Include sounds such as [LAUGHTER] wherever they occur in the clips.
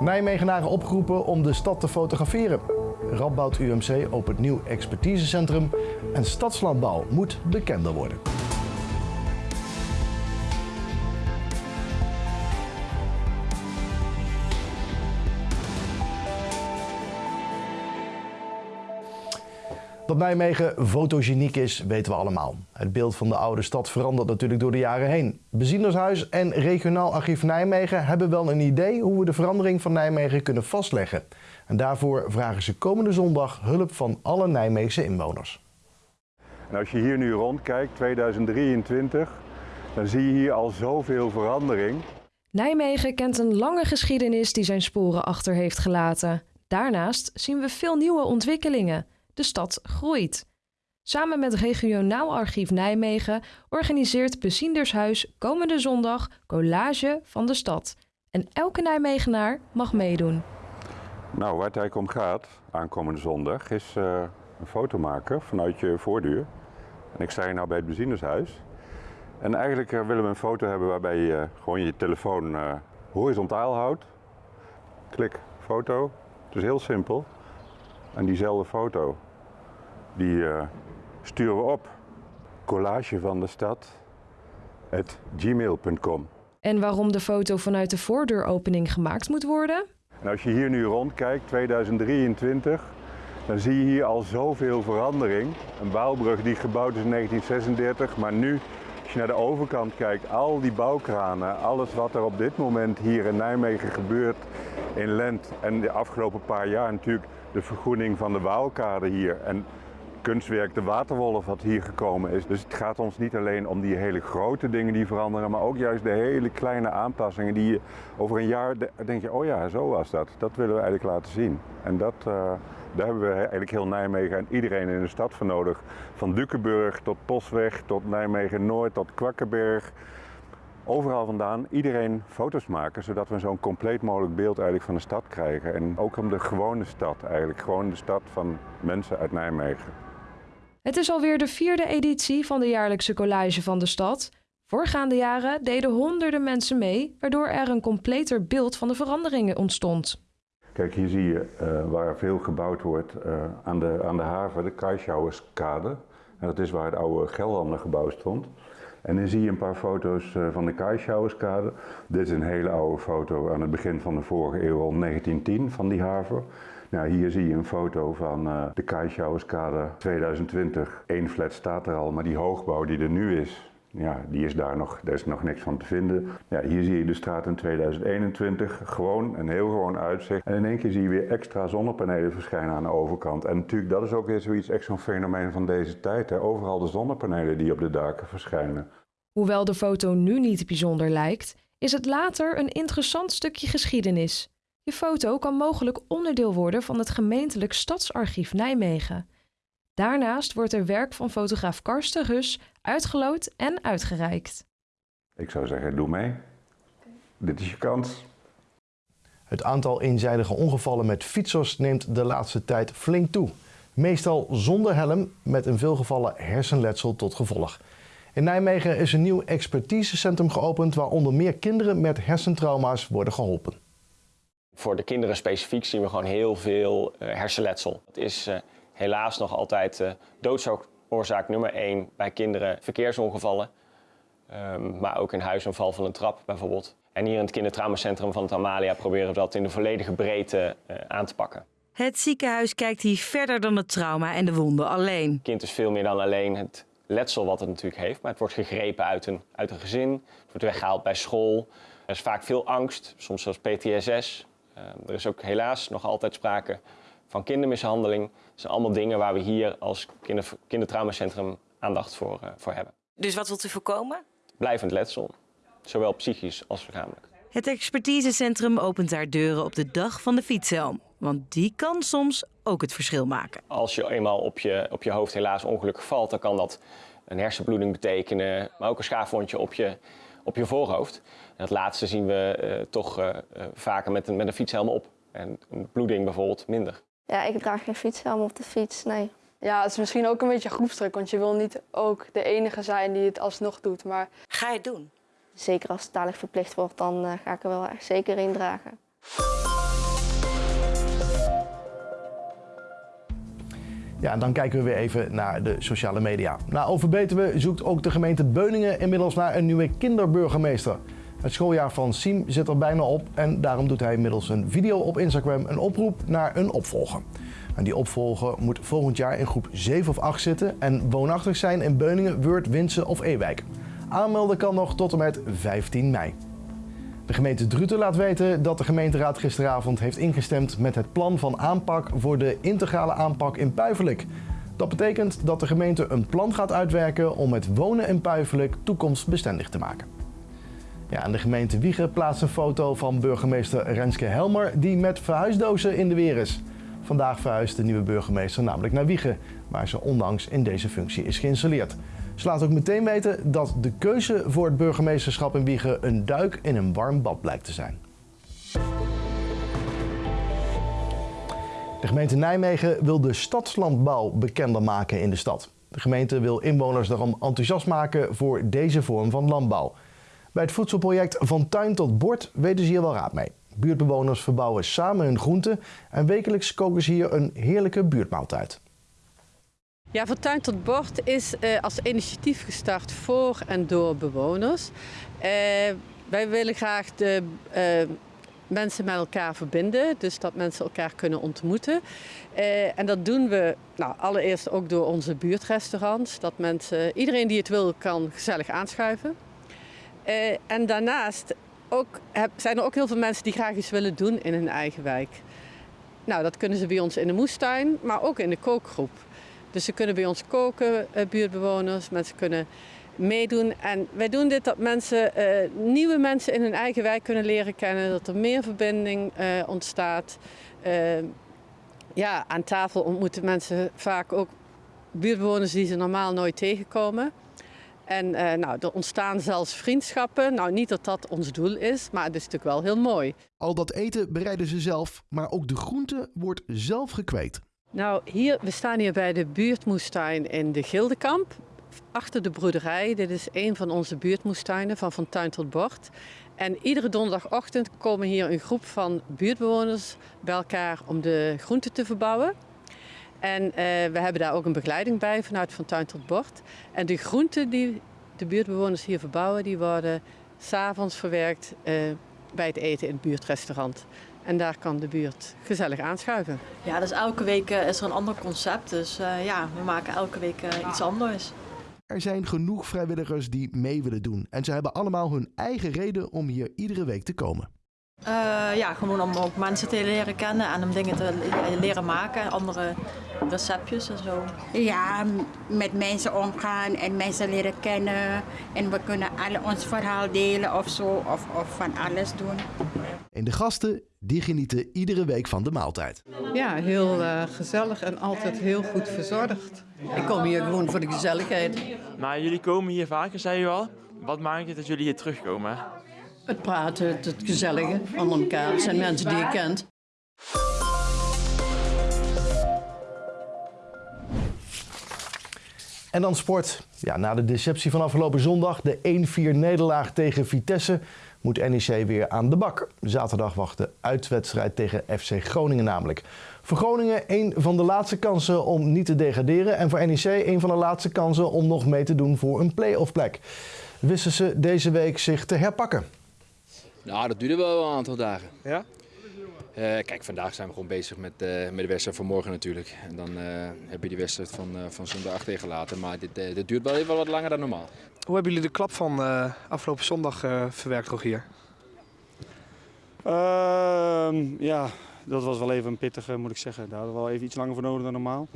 Nijmegenaren opgeroepen om de stad te fotograferen. Radboud UMC opent nieuw expertisecentrum en stadslandbouw moet bekender worden. Dat Nijmegen fotogeniek is, weten we allemaal. Het beeld van de oude stad verandert natuurlijk door de jaren heen. Bezienershuis en Regionaal Archief Nijmegen hebben wel een idee hoe we de verandering van Nijmegen kunnen vastleggen. En daarvoor vragen ze komende zondag hulp van alle Nijmeegse inwoners. En als je hier nu rondkijkt, 2023, dan zie je hier al zoveel verandering. Nijmegen kent een lange geschiedenis die zijn sporen achter heeft gelaten. Daarnaast zien we veel nieuwe ontwikkelingen. De stad groeit. Samen met Regionaal Archief Nijmegen organiseert Beziendershuis komende zondag collage van de stad. En elke Nijmegenaar mag meedoen. Nou, waar het eigenlijk om gaat, aankomende zondag, is uh, een foto maken vanuit je voordeur. En ik sta hier nou bij het Beziendershuis. En eigenlijk uh, willen we een foto hebben waarbij je uh, gewoon je telefoon horizontaal houdt. Klik, foto. Het is heel simpel. En diezelfde foto, die uh, sturen we op. Collage van de stad, gmail.com. En waarom de foto vanuit de voordeuropening gemaakt moet worden? En als je hier nu rondkijkt, 2023, dan zie je hier al zoveel verandering. Een bouwbrug die gebouwd is in 1936, maar nu, als je naar de overkant kijkt, al die bouwkranen, alles wat er op dit moment hier in Nijmegen gebeurt in Lent en de afgelopen paar jaar natuurlijk de vergroening van de Waalkade hier en kunstwerk De Waterwolf wat hier gekomen is. Dus het gaat ons niet alleen om die hele grote dingen die veranderen, maar ook juist de hele kleine aanpassingen die je over een jaar denk je, oh ja, zo was dat. Dat willen we eigenlijk laten zien. En dat, uh, daar hebben we eigenlijk heel Nijmegen en iedereen in de stad voor nodig. Van Dukenburg tot Posweg, tot Nijmegen Noord, tot Kwakkenberg overal vandaan iedereen foto's maken, zodat we zo'n compleet mogelijk beeld eigenlijk van de stad krijgen. En ook om de gewone stad eigenlijk, gewoon de stad van mensen uit Nijmegen. Het is alweer de vierde editie van de jaarlijkse collage van de stad. Voorgaande jaren deden honderden mensen mee, waardoor er een completer beeld van de veranderingen ontstond. Kijk, hier zie je uh, waar veel gebouwd wordt uh, aan, de, aan de haven, de Kaischauerskade. En dat is waar het oude Gelderlandergebouw stond. En dan zie je een paar foto's uh, van de Kaischauerskade. Dit is een hele oude foto aan het begin van de vorige eeuw, 1910, van die haven. Nou, hier zie je een foto van uh, de Kaischauerskade 2020. Eén flat staat er al, maar die hoogbouw die er nu is, ja, die is daar nog, daar is nog niks van te vinden. Ja, hier zie je de straat in 2021, gewoon een heel gewoon uitzicht. En in één keer zie je weer extra zonnepanelen verschijnen aan de overkant. En natuurlijk, dat is ook weer zoiets, echt zo'n fenomeen van deze tijd. Hè. Overal de zonnepanelen die op de daken verschijnen. Hoewel de foto nu niet bijzonder lijkt, is het later een interessant stukje geschiedenis. Je foto kan mogelijk onderdeel worden van het gemeentelijk Stadsarchief Nijmegen. Daarnaast wordt er werk van fotograaf Karsten Rus uitgeloot en uitgereikt. Ik zou zeggen, doe mee. Dit is je kans. Het aantal eenzijdige ongevallen met fietsers neemt de laatste tijd flink toe. Meestal zonder helm met in veel gevallen hersenletsel tot gevolg. In Nijmegen is een nieuw expertisecentrum geopend waar onder meer kinderen met hersentrauma's worden geholpen. Voor de kinderen specifiek zien we gewoon heel veel uh, hersenletsel. Het is uh, helaas nog altijd uh, doodsoorzaak nummer 1 bij kinderen verkeersongevallen. Um, maar ook een huisaanval van een trap bijvoorbeeld. En hier in het kindertraumacentrum van het Amalia proberen we dat in de volledige breedte aan te pakken. Het ziekenhuis kijkt hier verder dan het trauma en de wonden alleen. Het kind is veel meer dan alleen het letsel wat het natuurlijk heeft. Maar het wordt gegrepen uit een, uit een gezin, het wordt weggehaald bij school. Er is vaak veel angst, soms zelfs PTSS. Uh, er is ook helaas nog altijd sprake van kindermishandeling. Dat zijn allemaal dingen waar we hier als kinder, kindertraumacentrum aandacht voor, uh, voor hebben. Dus wat wilt u voorkomen? Blijvend letsel, zowel psychisch als lichamelijk. Het expertisecentrum opent daar deuren op de dag van de fietshelm. Want die kan soms ook het verschil maken. Als je eenmaal op je, op je hoofd helaas ongelukkig valt, dan kan dat een hersenbloeding betekenen, maar ook een schaafwondje op je, op je voorhoofd. En dat laatste zien we uh, toch uh, vaker met een, met een fietshelm op. En een bloeding bijvoorbeeld minder. Ja, ik draag geen fietshelm op de fiets, nee. Ja, het is misschien ook een beetje groepsdruk, want je wil niet ook de enige zijn die het alsnog doet. Maar... Ga je het doen? Zeker als het dadelijk verplicht wordt, dan uh, ga ik er wel echt zeker in dragen. Ja, dan kijken we weer even naar de sociale media. Na Overbetuwe zoekt ook de gemeente Beuningen inmiddels naar een nieuwe kinderburgemeester. Het schooljaar van Siem zit er bijna op en daarom doet hij middels een video op Instagram een oproep naar een opvolger. En die opvolger moet volgend jaar in groep 7 of 8 zitten en woonachtig zijn in Beuningen, Weurt, Winsen of Ewijk. Aanmelden kan nog tot en met 15 mei. De gemeente Druten laat weten dat de gemeenteraad gisteravond heeft ingestemd met het plan van aanpak voor de integrale aanpak in Puivelik. Dat betekent dat de gemeente een plan gaat uitwerken om het wonen in Puivelik toekomstbestendig te maken. Ja, en de gemeente Wiegen plaatst een foto van burgemeester Renske Helmer die met verhuisdozen in de weer is. Vandaag verhuist de nieuwe burgemeester namelijk naar Wiegen, waar ze onlangs in deze functie is geïnstalleerd. Ze laat ook meteen weten dat de keuze voor het burgemeesterschap in Wiegen een duik in een warm bad blijkt te zijn. De gemeente Nijmegen wil de stadslandbouw bekender maken in de stad. De gemeente wil inwoners daarom enthousiast maken voor deze vorm van landbouw. Bij het voedselproject Van Tuin tot Bord weten ze hier wel raad mee. Buurtbewoners verbouwen samen hun groenten en wekelijks koken ze hier een heerlijke buurtmaaltijd. Ja, van tuin tot bord is uh, als initiatief gestart voor en door bewoners. Uh, wij willen graag de uh, mensen met elkaar verbinden, dus dat mensen elkaar kunnen ontmoeten. en dat doen we nou, allereerst ook door onze buurtrestaurants, dat mensen, iedereen die het wil kan gezellig aanschuiven. en daarnaast ook, zijn er ook heel veel mensen die graag iets willen doen in hun eigen wijk. Nou, dat kunnen ze bij ons in de moestuin, maar ook in de kookgroep. Dus ze kunnen bij ons koken, eh, buurtbewoners, mensen kunnen meedoen. En wij doen dit dat mensen, uh, nieuwe mensen in hun eigen wijk kunnen leren kennen, dat er meer verbinding uh, ontstaat. Ja, aan tafel ontmoeten mensen vaak ook buurtbewoners die ze normaal nooit tegenkomen. En nou, er ontstaan zelfs vriendschappen. Nou, niet dat dat ons doel is, maar het is natuurlijk wel heel mooi. Al dat eten bereiden ze zelf, maar ook de groente wordt zelf gekweekt. Nou, hier, we staan hier bij de buurtmoestuin in de Gildekamp. Achter de broederij. Dit is een van onze buurtmoestuinen van Van Tuin tot Bord. En iedere donderdagochtend komen hier een groep van buurtbewoners bij elkaar om de groenten te verbouwen. En uh, we hebben daar ook een begeleiding bij vanuit Van Tuin tot Bord. En de groenten die de buurtbewoners hier verbouwen, die worden s'avonds verwerkt uh, bij het eten in het buurtrestaurant. En daar kan de buurt gezellig aanschuiven. Ja, dus elke week uh, is er een ander concept. Dus uh, ja, we maken elke week uh, iets anders. Er zijn genoeg vrijwilligers die mee willen doen. En ze hebben allemaal hun eigen reden om hier iedere week te komen. Ja, gewoon om ook mensen te leren kennen en om dingen te leren maken. Andere receptjes en zo. Ja, met mensen omgaan en mensen leren kennen. En we kunnen alle ons verhaal delen of zo. Of, of van alles doen. En de gasten die genieten iedere week van de maaltijd. Ja, heel uh, gezellig en altijd heel goed verzorgd. Ik kom hier gewoon voor de gezelligheid. Maar jullie komen hier vaker, zei u al. Wat maakt het dat jullie hier terugkomen? Het praten, het gezellige van elkaar. Het zijn mensen die je kent. En dan sport. Ja, na de deceptie van afgelopen zondag, de 1-4 nederlaag tegen Vitesse, moet NEC weer aan de bak. Zaterdag wacht de uitwedstrijd tegen FC Groningen namelijk. Voor Groningen een van de laatste kansen om niet te degraderen. En voor NEC een van de laatste kansen om nog mee te doen voor een play-off plek. Wisten ze deze week zich te herpakken? Nou, dat duurde wel een aantal dagen. Ja? Uh, kijk, vandaag zijn we gewoon bezig met, uh, met de wedstrijd van morgen natuurlijk. En dan uh, heb je die wedstrijd van, van zondag tegengelaten. Maar dit, dit duurt wel even wat langer dan normaal. Hoe hebben jullie de klap van afgelopen zondag verwerkt, Rogier? Ehm, ja, dat was wel even een pittige, moet ik zeggen. Daar hadden we wel even iets langer voor nodig dan normaal.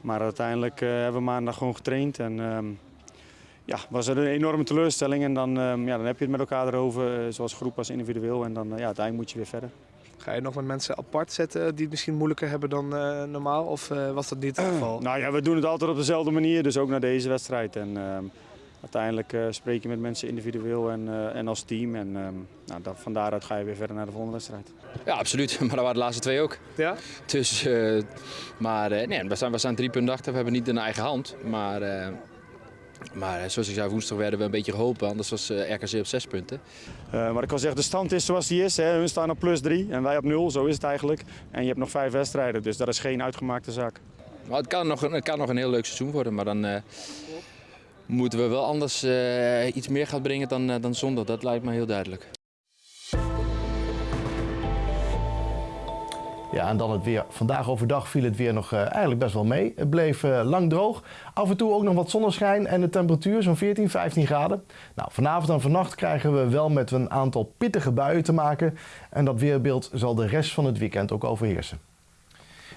Maar uiteindelijk hebben we maandag gewoon getraind. En ehm, ja, was er een enorme teleurstelling. En dan, ehm, ja, dan heb je het met elkaar erover, zoals groep als individueel. En dan ja, uiteindelijk moet je weer verder. Ga je nog met mensen apart zetten die het misschien moeilijker hebben dan uh, normaal? Of uh, was dat niet het geval? nou ja, we doen het altijd op dezelfde manier, dus ook naar deze wedstrijd. En uh, uiteindelijk spreek je met mensen individueel en, en als team. En nou, dat, van daaruit ga je weer verder naar de volgende wedstrijd. Ja, absoluut. [LAUGHS] Maar dat waren de laatste twee ook. Ja? Dus, maar nee, we, staan, we staan drie punten achter. We hebben niet in eigen hand. Maar maar eh, zoals ik zei, woensdag werden we een beetje geholpen, anders was eh, RKC op zes punten. Uh, maar ik kan zeggen, de stand is zoals die is. Hè. Hun staan op plus drie en wij op nul, zo is het eigenlijk. En je hebt nog vijf wedstrijden, dus dat is geen uitgemaakte zaak. Maar het kan nog, een- het kan nog een heel leuk seizoen worden, maar dan eh, moeten we wel anders eh, iets meer gaan brengen dan, eh, dan zondag. Dat lijkt me heel duidelijk. Ja, en dan het weer. Vandaag overdag viel het weer nog eh, eigenlijk best wel mee. Het bleef eh, lang droog. Af en toe ook nog wat zonneschijn en de temperatuur zo'n 14, 15 graden. Nou, vanavond en vannacht krijgen we wel met een aantal pittige buien te maken. En dat weerbeeld zal de rest van het weekend ook overheersen.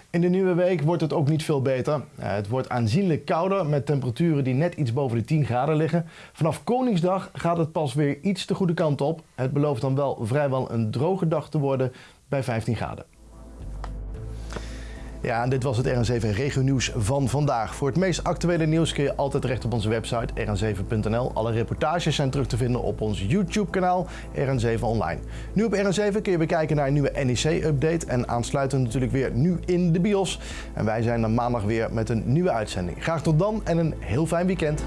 In de nieuwe week wordt het ook niet veel beter. Eh, Het wordt aanzienlijk kouder met temperaturen die net iets boven de 10 graden liggen. Vanaf Koningsdag gaat het pas weer iets de goede kant op. Het belooft dan wel vrijwel een droge dag te worden bij 15 graden. Ja, en dit was het RN7 Regio Nieuws van vandaag. Voor het meest actuele nieuws kun je altijd terecht op onze website rn7.nl. Alle reportages zijn terug te vinden op ons YouTube-kanaal RN7 Online. Nu op RN7 kun je bekijken naar een nieuwe NEC-update en aansluitend natuurlijk weer nu in de bios. En wij zijn dan maandag weer met een nieuwe uitzending. Graag tot dan en een heel fijn weekend.